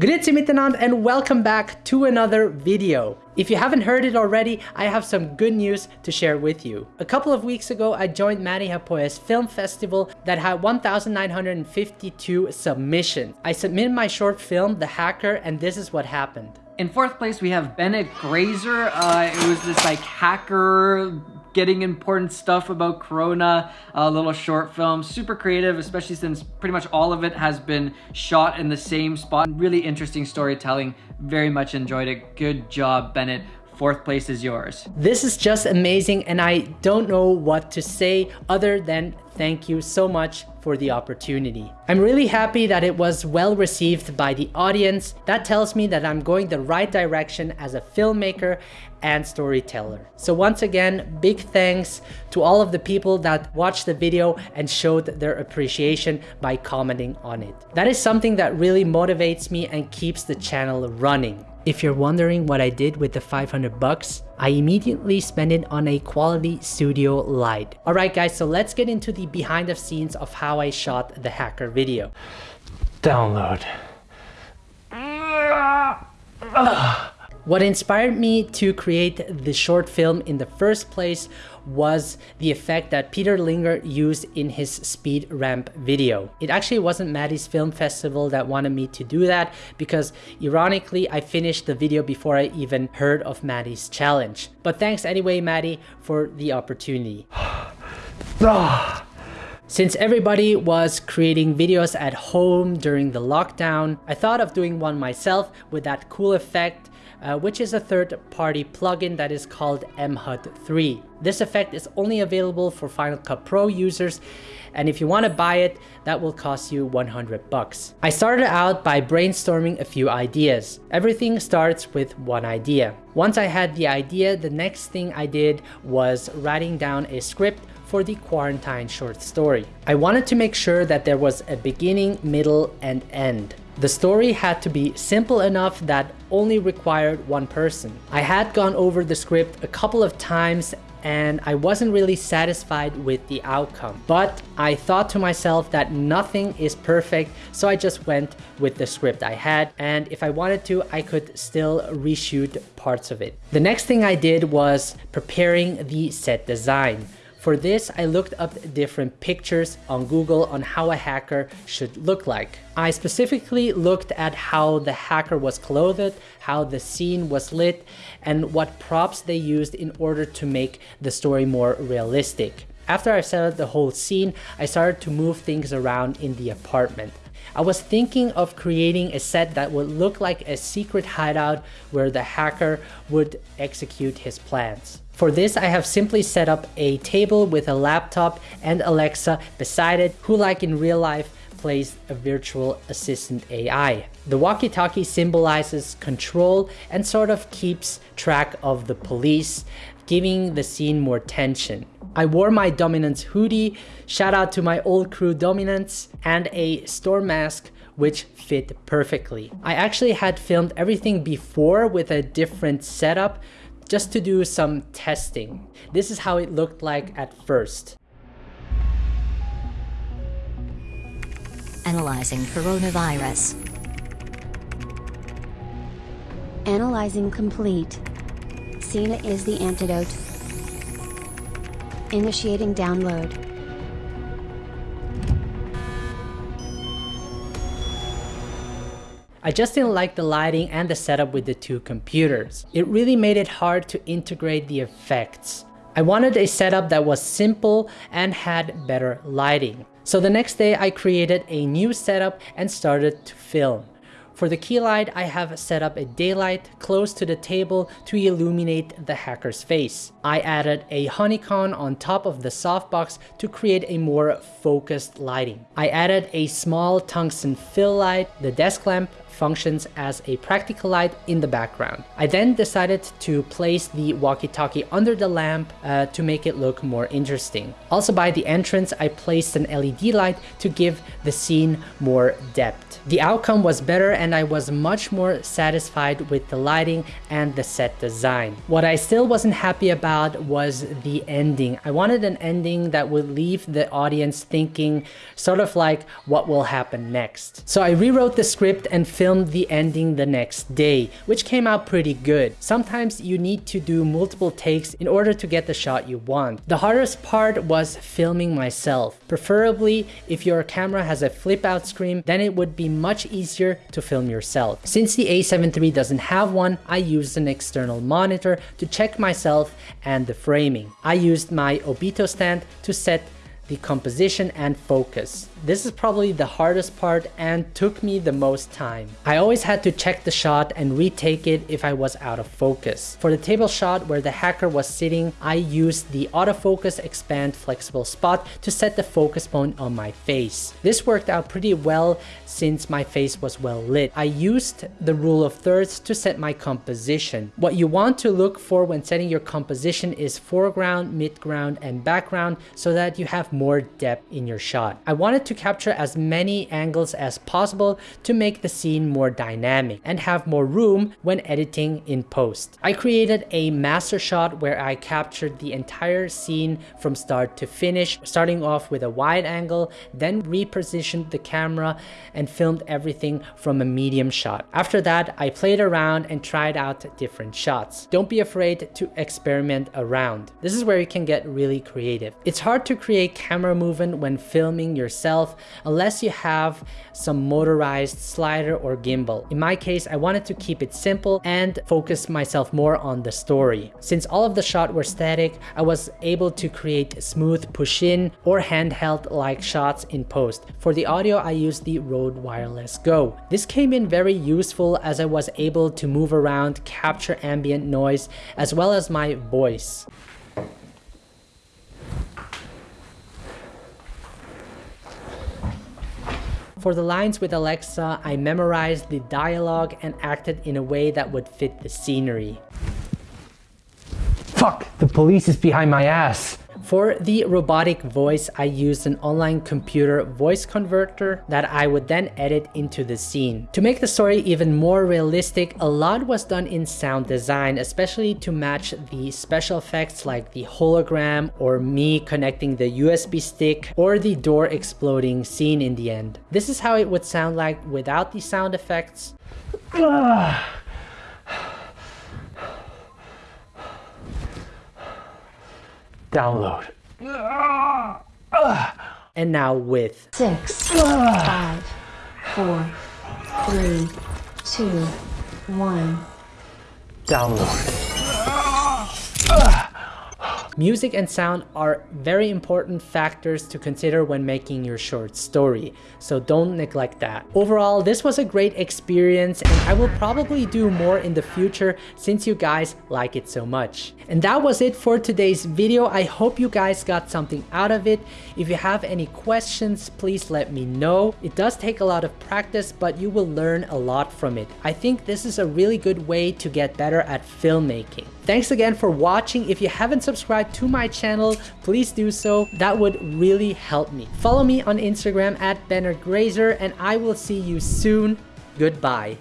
Grüezi miteinander and welcome back to another video. If you haven't heard it already, I have some good news to share with you. A couple of weeks ago, I joined Matti Haapoja's film festival that had 1,952 submissions. I submitted my short film, The Hacker, and this is what happened. In fourth place, we have Bennett Grazer. Uh, it was this like hacker getting important stuff about Corona, a little short film, super creative, especially since pretty much all of it has been shot in the same spot. Really interesting storytelling, very much enjoyed it. Good job, Bennett. Fourth place is yours. This is just amazing and I don't know what to say other than thank you so much for the opportunity. I'm really happy that it was well received by the audience. That tells me that I'm going the right direction as a filmmaker and storyteller. So once again, big thanks to all of the people that watched the video and showed their appreciation by commenting on it. That is something that really motivates me and keeps the channel running. If you're wondering what I did with the 500 bucks, I immediately spent it on a quality studio light. Alright guys, so let's get into the behind the scenes of how I shot the hacker video. Download. Ah! What inspired me to create the short film in the first place was the effect that Peter Linger used in his speed ramp video. It actually wasn't Matti's Film Festival that wanted me to do that because ironically I finished the video before I even heard of Matti's challenge. But thanks anyway Matti for the opportunity. Ah. Since everybody was creating videos at home during the lockdown, I thought of doing one myself with that cool effect uh, which is a third-party plugin that is called MHUD 3. This effect is only available for Final Cut Pro users, and if you want to buy it, that will cost you 100 bucks. I started out by brainstorming a few ideas. Everything starts with one idea. Once I had the idea, the next thing I did was writing down a script for the quarantine short story. I wanted to make sure that there was a beginning, middle, and end. The story had to be simple enough that only required one person. I had gone over the script a couple of times and I wasn't really satisfied with the outcome. But I thought to myself that nothing is perfect, so I just went with the script I had, and if I wanted to, I could still reshoot parts of it. The next thing I did was preparing the set design. For this, I looked up different pictures on Google on how a hacker should look like. I specifically looked at how the hacker was clothed, how the scene was lit, and what props they used in order to make the story more realistic. After I set up the whole scene, I started to move things around in the apartment. I was thinking of creating a set that would look like a secret hideout where the hacker would execute his plans. For this, I have simply set up a table with a laptop and Alexa beside it, who like in real life plays a virtual assistant AI. The walkie-talkie symbolizes control and sort of keeps track of the police, giving the scene more tension. I wore my Dominance hoodie, shout out to my old crew Dominance, and a storm mask which fit perfectly. I actually had filmed everything before with a different setup just to do some testing. This is how it looked like at first. Analyzing coronavirus. Analyzing complete. Cena is the antidote. Initiating download. I just didn't like the lighting and the setup with the two computers. It really made it hard to integrate the effects. I wanted a setup that was simple and had better lighting. So the next day I created a new setup and started to film. For the key light, I have set up a daylight close to the table to illuminate the hacker's face. I added a honeycomb on top of the softbox to create a more focused lighting. I added a small tungsten fill light, the desk lamp functions as a practical light in the background. I then decided to place the walkie-talkie under the lamp uh, to make it look more interesting. Also by the entrance, I placed an LED light to give the scene more depth. The outcome was better and I was much more satisfied with the lighting and the set design. What I still wasn't happy about was the ending. I wanted an ending that would leave the audience thinking sort of like what will happen next. So I rewrote the script and filmed filmed the ending the next day, which came out pretty good. Sometimes you need to do multiple takes in order to get the shot you want. The hardest part was filming myself. Preferably, if your camera has a flip out screen, then it would be much easier to film yourself. Since the a7 III doesn't have one, I used an external monitor to check myself and the framing. I used my Obito stand to set the composition and focus. This is probably the hardest part and took me the most time. I always had to check the shot and retake it if I was out of focus. For the table shot where the hacker was sitting, I used the autofocus expand flexible spot to set the focus point on my face. This worked out pretty well since my face was well lit. I used the rule of thirds to set my composition. What you want to look for when setting your composition is foreground, midground, and background so that you have more depth in your shot. I wanted to capture as many angles as possible to make the scene more dynamic and have more room when editing in post. I created a master shot where I captured the entire scene from start to finish, starting off with a wide angle, then repositioned the camera and filmed everything from a medium shot. After that, I played around and tried out different shots. Don't be afraid to experiment around. This is where you can get really creative. It's hard to create camera movement when filming yourself unless you have some motorized slider or gimbal. In my case, I wanted to keep it simple and focus myself more on the story. Since all of the shots were static, I was able to create smooth push-in or handheld like shots in post. For the audio, I used the Rode Wireless Go. This came in very useful as I was able to move around, capture ambient noise, as well as my voice. For the lines with Alexa, I memorized the dialogue and acted in a way that would fit the scenery. Fuck! The police is behind my ass! For the robotic voice, I used an online computer voice converter that I would then edit into the scene. To make the story even more realistic, a lot was done in sound design, especially to match the special effects like the hologram or me connecting the USB stick or the door exploding scene in the end. This is how it would sound like without the sound effects. Ah. Download. And now with. Six, five, four, three, two, one. Download. Ah! Music and sound are very important factors to consider when making your short story, so don't neglect that. Overall, this was a great experience and I will probably do more in the future since you guys like it so much. And that was it for today's video. I hope you guys got something out of it. If you have any questions, please let me know. It does take a lot of practice, but you will learn a lot from it. I think this is a really good way to get better at filmmaking. Thanks again for watching. If you haven't subscribed to my channel, please do so. That would really help me. Follow me on Instagram at Bennett Grazer and I will see you soon. Goodbye.